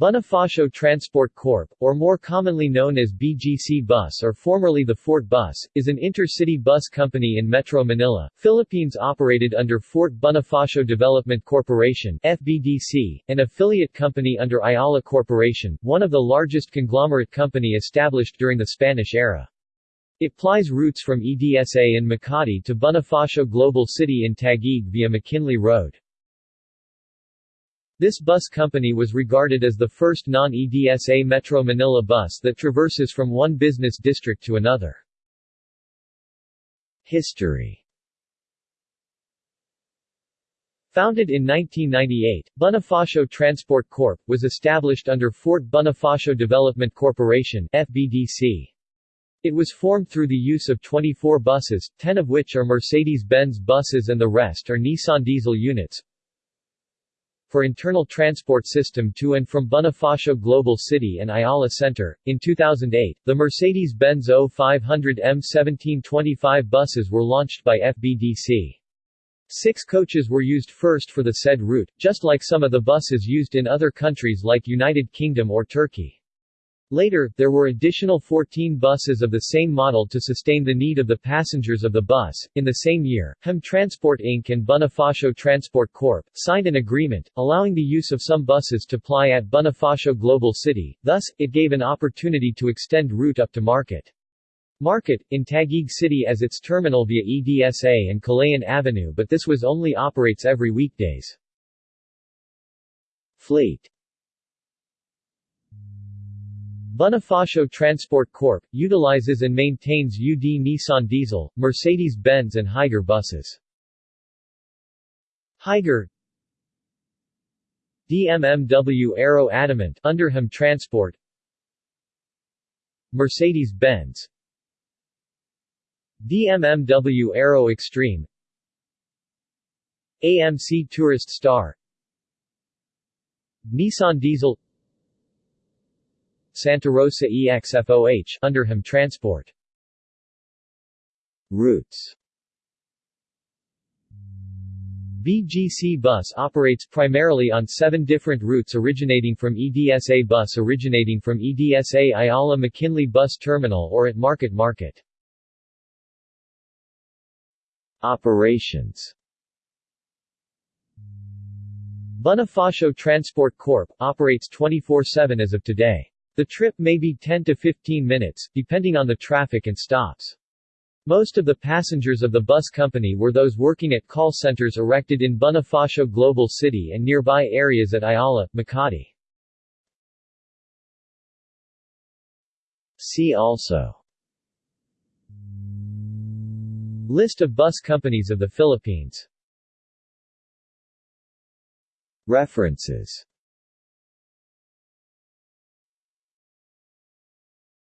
Bonifacio Transport Corp., or more commonly known as BGC Bus or formerly the Fort Bus, is an intercity bus company in Metro Manila, Philippines operated under Fort Bonifacio Development Corporation FBDC, an affiliate company under Ayala Corporation, one of the largest conglomerate company established during the Spanish era. It plies routes from EDSA in Makati to Bonifacio Global City in Taguig via McKinley Road. This bus company was regarded as the first non-EDSA Metro Manila bus that traverses from one business district to another. History Founded in 1998, Bonifacio Transport Corp. was established under Fort Bonifacio Development Corporation. It was formed through the use of 24 buses, 10 of which are Mercedes-Benz buses and the rest are Nissan diesel units, for internal transport system to and from Bonifacio Global City and Ayala Center. In 2008, the Mercedes-Benz O500 M1725 buses were launched by FBDC. Six coaches were used first for the said route, just like some of the buses used in other countries like United Kingdom or Turkey. Later, there were additional 14 buses of the same model to sustain the need of the passengers of the bus. In the same year, HEM Transport Inc. and Bonifacio Transport Corp. signed an agreement, allowing the use of some buses to ply at Bonifacio Global City, thus, it gave an opportunity to extend route up to Market. Market, in Taguig City as its terminal via EDSA and Kalayaan Avenue but this was only operates every weekdays. Fleet Bonifacio Transport Corp. utilizes and maintains UD Nissan Diesel, Mercedes-Benz and Higer buses. Higer DMMW Aero Adamant Underham Transport. Mercedes-Benz DMMW Aero Extreme. AMC Tourist Star. Nissan Diesel Santa Rosa EXFOH Underham Transport Routes BGC Bus operates primarily on seven different routes originating from EDSA Bus originating from EDSA Ayala McKinley Bus Terminal or at Market Market. Operations Bonifacio Transport Corp. operates 24-7 as of today. The trip may be 10 to 15 minutes, depending on the traffic and stops. Most of the passengers of the bus company were those working at call centers erected in Bonifacio Global City and nearby areas at Ayala, Makati. See also List of bus companies of the Philippines References